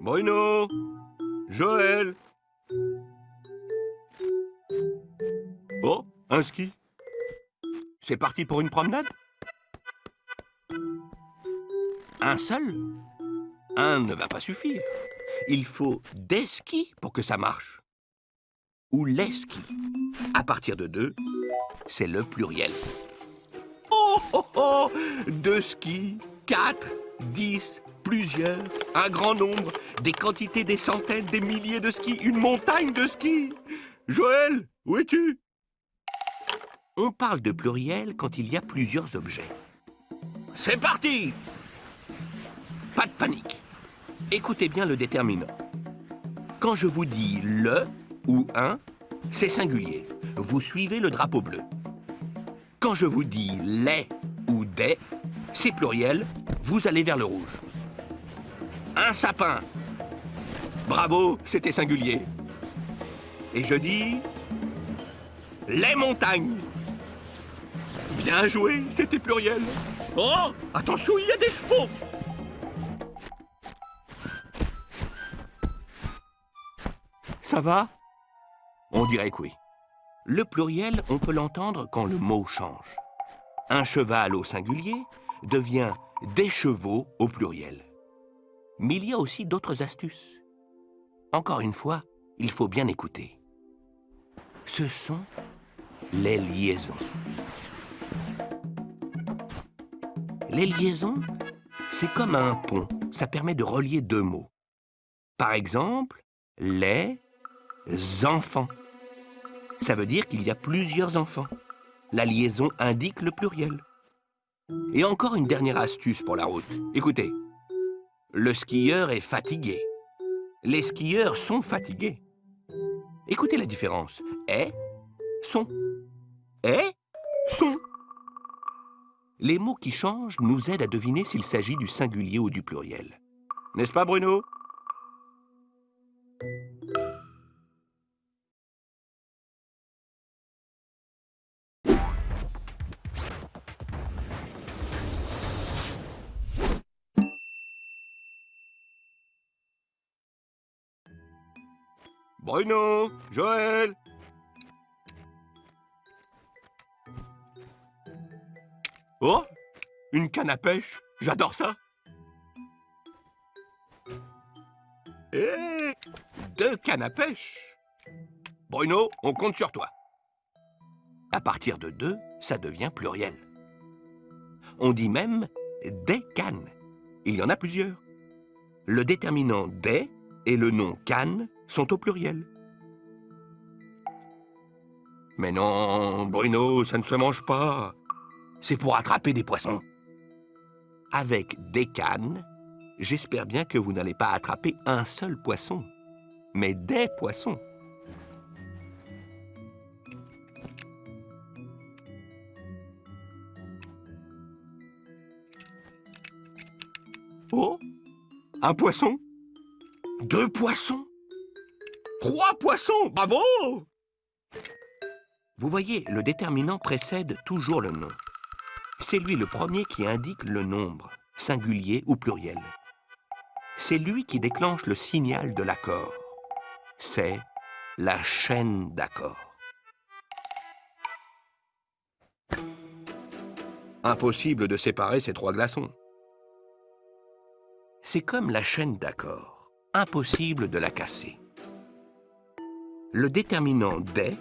Bruno Joël Oh, un ski C'est parti pour une promenade? Un seul? Un ne va pas suffire. Il faut des skis pour que ça marche. Ou les skis. À partir de deux, c'est le pluriel. Oh, oh, oh Deux skis, quatre, dix, plusieurs, un grand nombre, des quantités, des centaines, des milliers de skis, une montagne de skis. Joël, où es-tu? On parle de pluriel quand il y a plusieurs objets. C'est parti Pas de panique. Écoutez bien le déterminant. Quand je vous dis le ou un, c'est singulier. Vous suivez le drapeau bleu. Quand je vous dis les ou des, c'est pluriel, vous allez vers le rouge. Un sapin. Bravo, c'était singulier. Et je dis... Les montagnes. Bien joué, c'était pluriel. Oh, attention, il y a des chevaux. Ça va? On dirait que oui. Le pluriel, on peut l'entendre quand le mot change. Un cheval au singulier devient des chevaux au pluriel. Mais il y a aussi d'autres astuces. Encore une fois, il faut bien écouter. Ce sont les liaisons. Les liaisons, c'est comme un pont. Ça permet de relier deux mots. Par exemple, les enfants. Ça veut dire qu'il y a plusieurs enfants. La liaison indique le pluriel. Et encore une dernière astuce pour la route. Écoutez, le skieur est fatigué. Les skieurs sont fatigués. Écoutez la différence. Est, sont. Est, sont. Les mots qui changent nous aident à deviner s'il s'agit du singulier ou du pluriel. N'est-ce pas, Bruno? Bruno Joël Oh Une canne à pêche J'adore ça Et deux cannes à pêche Bruno, on compte sur toi. À partir de deux, ça devient pluriel. On dit même des cannes. Il y en a plusieurs. Le déterminant des et le nom canne sont au pluriel. Mais non, Bruno, ça ne se mange pas. C'est pour attraper des poissons. Avec des cannes, j'espère bien que vous n'allez pas attraper un seul poisson, mais des poissons. Oh Un poisson? Deux poissons? Trois poissons Bravo Vous voyez, le déterminant précède toujours le nom. C'est lui le premier qui indique le nombre, singulier ou pluriel. C'est lui qui déclenche le signal de l'accord. C'est la chaîne d'accords. Impossible de séparer ces trois glaçons. C'est comme la chaîne d'accords. Impossible de la casser le déterminant des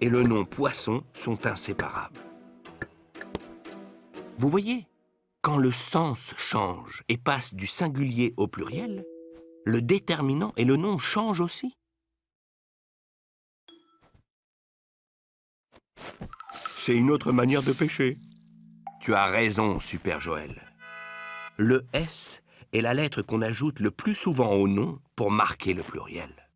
et le nom poisson sont inséparables. Vous voyez, quand le sens change et passe du singulier au pluriel, le déterminant et le nom changent aussi. C'est une autre manière de pêcher. Tu as raison, Super Joël. Le S est la lettre qu'on ajoute le plus souvent au nom pour marquer le pluriel.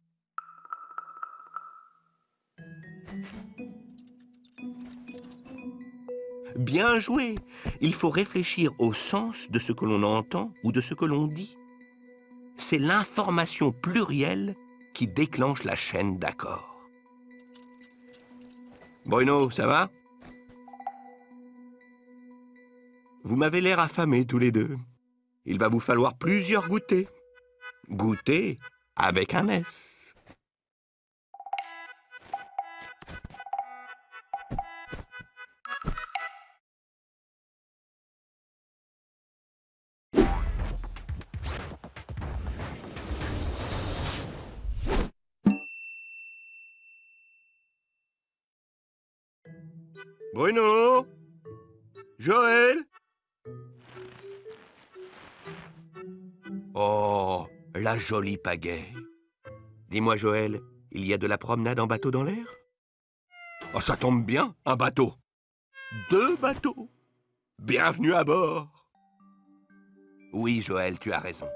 Bien joué Il faut réfléchir au sens de ce que l'on entend ou de ce que l'on dit. C'est l'information plurielle qui déclenche la chaîne d'accords. Bruno, ça va? Vous m'avez l'air affamés tous les deux. Il va vous falloir plusieurs goûters. Goûter avec un S. jolie pagaie. Dis-moi, Joël, il y a de la promenade en bateau dans l'air? Oh, ça tombe bien, un bateau. Deux bateaux. Bienvenue à bord. Oui, Joël, tu as raison.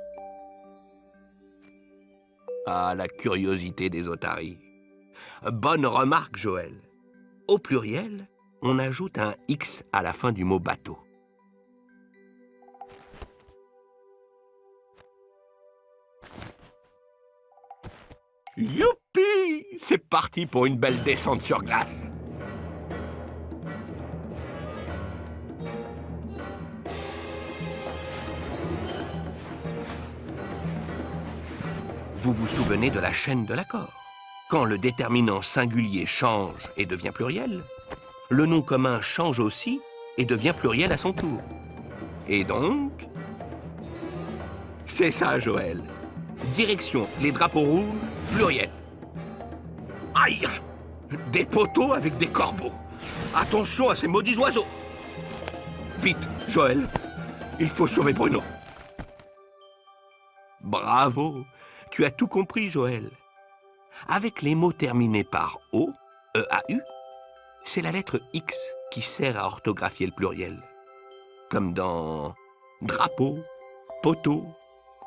Ah, la curiosité des otaries. Bonne remarque, Joël. Au pluriel, on ajoute un X à la fin du mot bateau. Youpi C'est parti pour une belle descente sur glace. Vous vous souvenez de la chaîne de l'accord? Quand le déterminant singulier change et devient pluriel, le nom commun change aussi et devient pluriel à son tour. Et donc... C'est ça, Joël. Direction les drapeaux rouges, pluriel. Aïe Des poteaux avec des corbeaux. Attention à ces maudits oiseaux. Vite, Joël. Il faut sauver Bruno. Bravo Tu as tout compris, Joël. Avec les mots terminés par O, E-A-U, c'est la lettre X qui sert à orthographier le pluriel. Comme dans drapeau, poteau,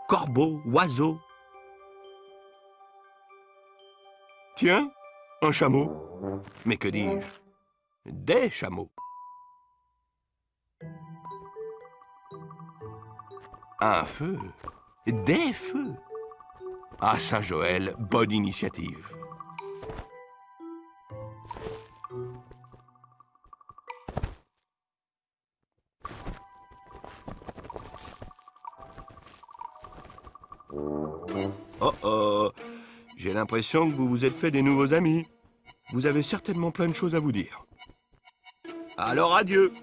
corbeau, oiseau. Tiens, un chameau. Mais que dis-je? Des chameaux. Un feu. Des feux. Ah ça, Joël, bonne initiative. Oh oh J'ai l'impression que vous vous êtes fait des nouveaux amis. Vous avez certainement plein de choses à vous dire. Alors adieu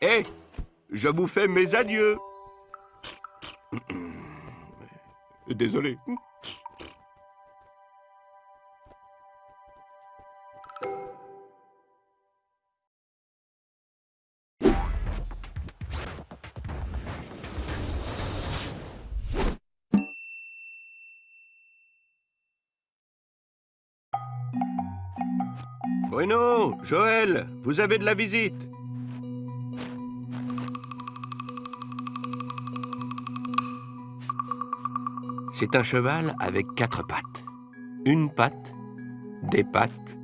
Eh Je vous fais mes adieux Désolé. Bruno, Joël, vous avez de la visite. C'est un cheval avec quatre pattes. Une patte, des pattes.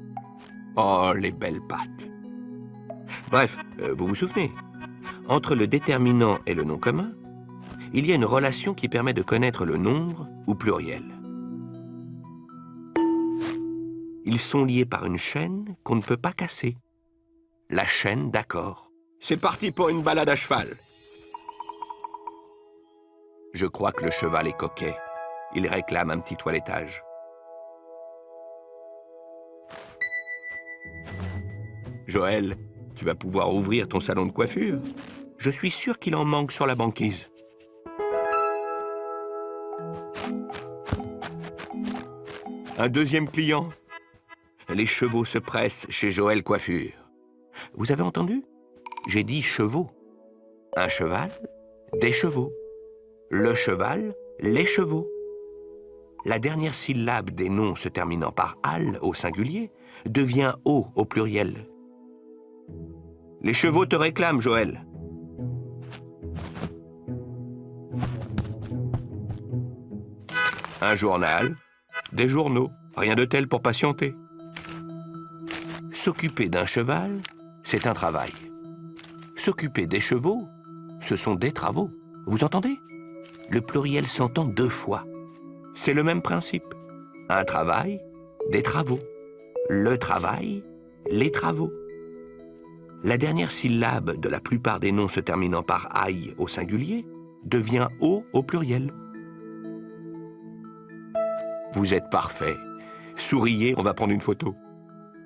Oh, les belles pattes. Bref, euh, vous vous souvenez, entre le déterminant et le nom commun, il y a une relation qui permet de connaître le nombre ou pluriel. Ils sont liés par une chaîne qu'on ne peut pas casser. La chaîne d'accord. C'est parti pour une balade à cheval. Je crois que le cheval est coquet. Il réclame un petit toilettage. Joël, tu vas pouvoir ouvrir ton salon de coiffure. Je suis sûr qu'il en manque sur la banquise. Un deuxième client? Les chevaux se pressent chez Joël Coiffure. Vous avez entendu? J'ai dit chevaux. Un cheval, des chevaux. Le cheval, les chevaux. La dernière syllabe des noms se terminant par al au singulier devient o au pluriel. Les chevaux te réclament, Joël. Un journal, des journaux, rien de tel pour patienter. S'occuper d'un cheval, c'est un travail. S'occuper des chevaux, ce sont des travaux. Vous entendez? Le pluriel s'entend deux fois. C'est le même principe. Un travail, des travaux. Le travail, les travaux. La dernière syllabe de la plupart des noms se terminant par aïe au singulier devient o au pluriel. Vous êtes parfait. Souriez, on va prendre une photo.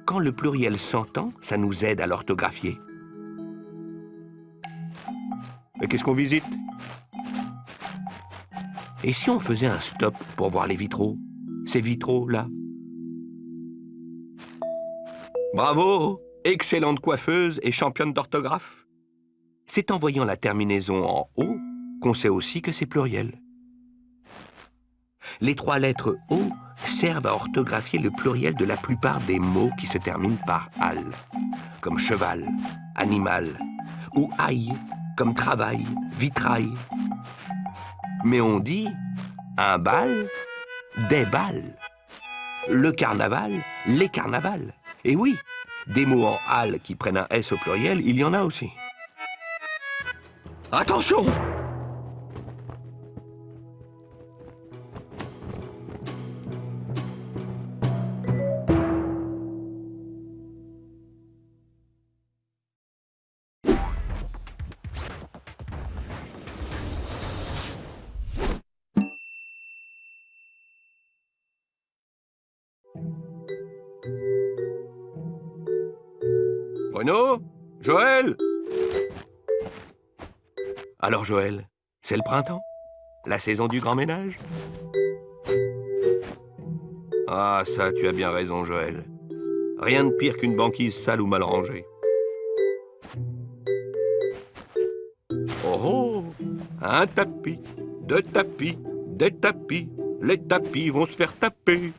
Quand le pluriel s'entend, ça nous aide à l'orthographier. Mais qu'est-ce qu'on visite? Et si on faisait un stop pour voir les vitraux? Ces vitraux-là Bravo Excellente coiffeuse et championne d'orthographe. C'est en voyant la terminaison en O qu'on sait aussi que c'est pluriel. Les trois lettres O servent à orthographier le pluriel de la plupart des mots qui se terminent par al, comme cheval, animal, ou aïe, comme travail, vitrail. Mais on dit un bal, des balles, le carnaval, les carnavals. Et oui, des mots en al qui prennent un S au pluriel, il y en a aussi. Attention Alors Joël, c'est le printemps? La saison du grand ménage? Ah ça, tu as bien raison Joël. Rien de pire qu'une banquise sale ou mal rangée. Oh oh Un tapis, deux tapis, des tapis, les tapis vont se faire taper.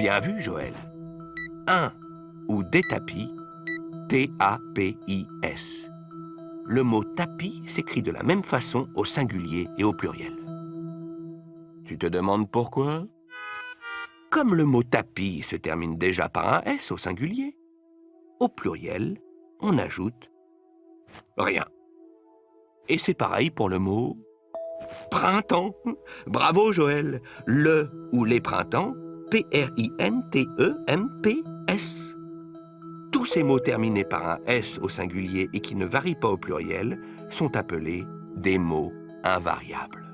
Bien vu, Joël. Un ou des tapis, T-A-P-I-S. Le mot tapis s'écrit de la même façon au singulier et au pluriel. Tu te demandes pourquoi? Comme le mot tapis se termine déjà par un S au singulier, au pluriel, on ajoute rien. Et c'est pareil pour le mot printemps. Bravo Joël. Le ou les printemps P-R-I-N-T-E-M-P-S. Tous ces mots terminés par un S au singulier et qui ne varient pas au pluriel sont appelés des mots invariables.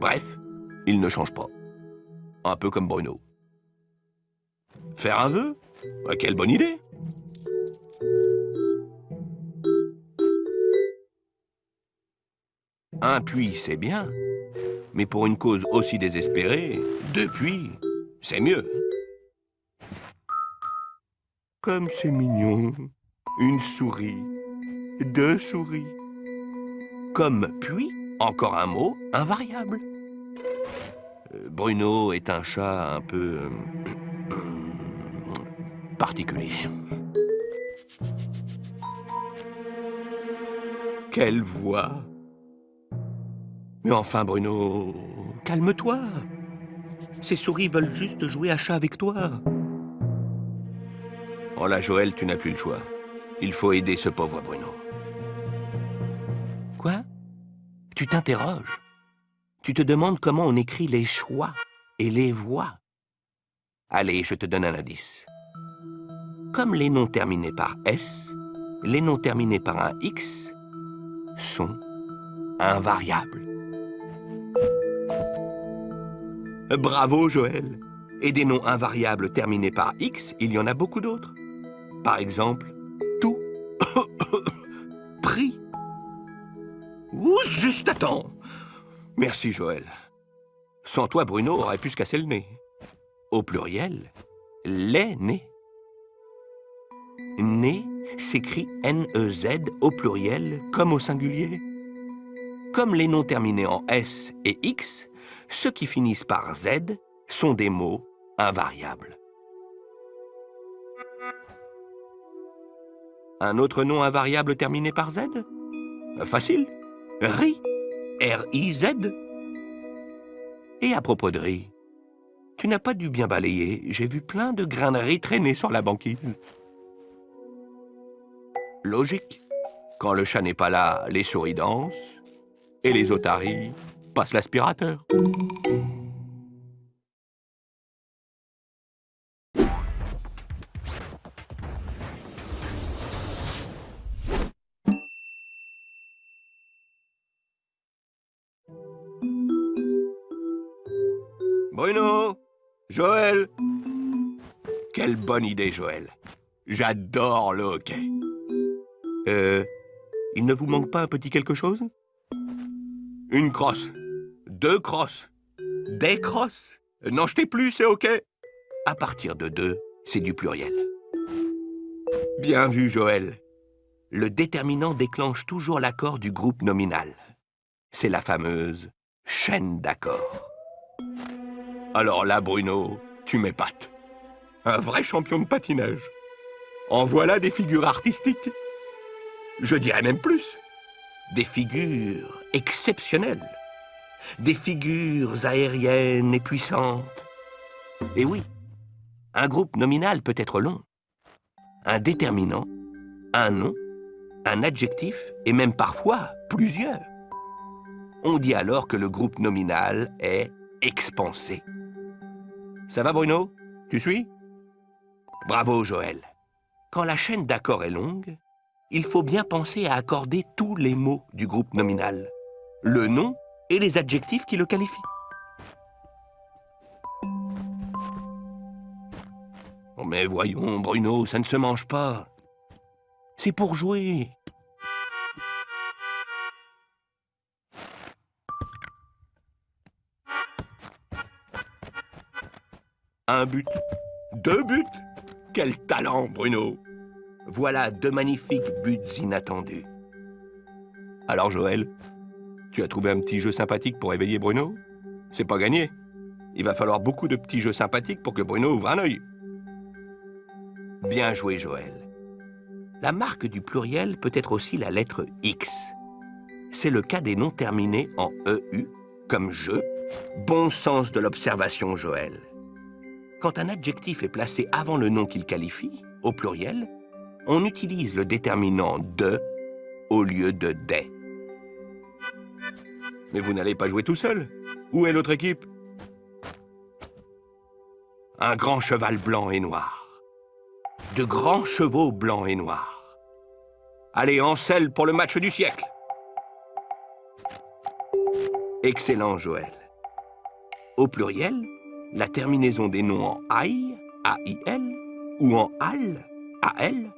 Bref, ils ne changent pas. Un peu comme Bruno. Faire un vœu? Ah, Quelle bonne idée Un puits, c'est bien. Mais pour une cause aussi désespérée, deux puits, c'est mieux. Comme c'est mignon. Une souris. Deux souris. Comme puis, encore un mot invariable. Euh, Bruno est un chat un peu... Euh, particulier. Quelle voix Mais enfin, Bruno, calme-toi. Ces souris veulent juste jouer à chat avec toi. Oh là, Joël, tu n'as plus le choix. Il faut aider ce pauvre Bruno. Quoi? Tu t'interroges. Tu te demandes comment on écrit les choix et les voix. Allez, je te donne un indice. Comme les noms terminés par S, les noms terminés par un X sont invariables. Bravo, Joël Et des noms invariables terminés par X, il y en a beaucoup d'autres. Par exemple, tout, prix. Ou juste temps. Merci, Joël. Sans toi, Bruno aurait pu se casser le nez. Au pluriel, les nez. Né s'écrit N-E-Z au pluriel comme au singulier. Comme les noms terminés en S et X, ceux qui finissent par Z sont des mots invariables. Un autre nom invariable terminé par Z? Facile. RI. R-I-Z. Et à propos de riz, tu n'as pas dû bien balayer. J'ai vu plein de grains de riz traîner sur la banquise. Logique. Quand le chat n'est pas là, les souris dansent et les otaries passe l'aspirateur. Bruno Joël Quelle bonne idée, Joël. J'adore le hockey. Euh, il ne vous manque pas un petit quelque chose? Une crosse. Deux crosses. Des crosses? N'en jetez plus, c'est OK. À partir de deux, c'est du pluriel. Bien vu, Joël. Le déterminant déclenche toujours l'accord du groupe nominal. C'est la fameuse chaîne d'accords. Alors là, Bruno, tu m'épates. Un vrai champion de patinage. En voilà des figures artistiques. Je dirais même plus. Des figures exceptionnelles. Des figures aériennes et puissantes. Et oui, un groupe nominal peut être long. Un déterminant, un nom, un adjectif et même parfois plusieurs. On dit alors que le groupe nominal est expansé. Ça va Bruno? Tu suis? Bravo Joël. Quand la chaîne d'accords est longue, il faut bien penser à accorder tous les mots du groupe nominal, le nom et les adjectifs qui le qualifient. Oh, mais voyons, Bruno, ça ne se mange pas. C'est pour jouer. Un but, deux buts. Quel talent, Bruno Voilà deux magnifiques buts inattendus. Alors, Joël, tu as trouvé un petit jeu sympathique pour éveiller Bruno? C'est pas gagné. Il va falloir beaucoup de petits jeux sympathiques pour que Bruno ouvre un œil. Bien joué, Joël. La marque du pluriel peut être aussi la lettre X. C'est le cas des noms terminés en EU, comme je. Bon sens de l'observation, Joël. Quand un adjectif est placé avant le nom qu'il qualifie, au pluriel, on utilise le déterminant de au lieu de des. Mais vous n'allez pas jouer tout seul. Où est l'autre équipe? Un grand cheval blanc et noir. De grands chevaux blancs et noirs. Allez, en selle pour le match du siècle. Excellent, Joël. Au pluriel, la terminaison des noms en aï, A-I-L, ou en al, A-L,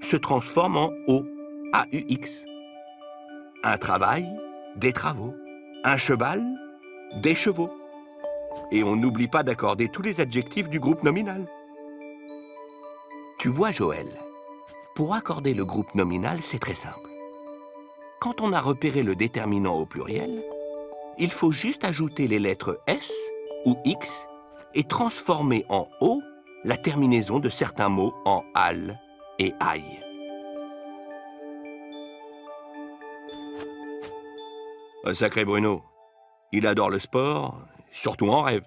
se transforme en O, A-U-X. Un travail, des travaux. Un cheval, des chevaux. Et on n'oublie pas d'accorder tous les adjectifs du groupe nominal. Tu vois, Joël, pour accorder le groupe nominal, c'est très simple. Quand on a repéré le déterminant au pluriel, il faut juste ajouter les lettres S ou X et transformer en O la terminaison de certains mots en al et aïe. Sacré Bruno. Il adore le sport, surtout en rêve.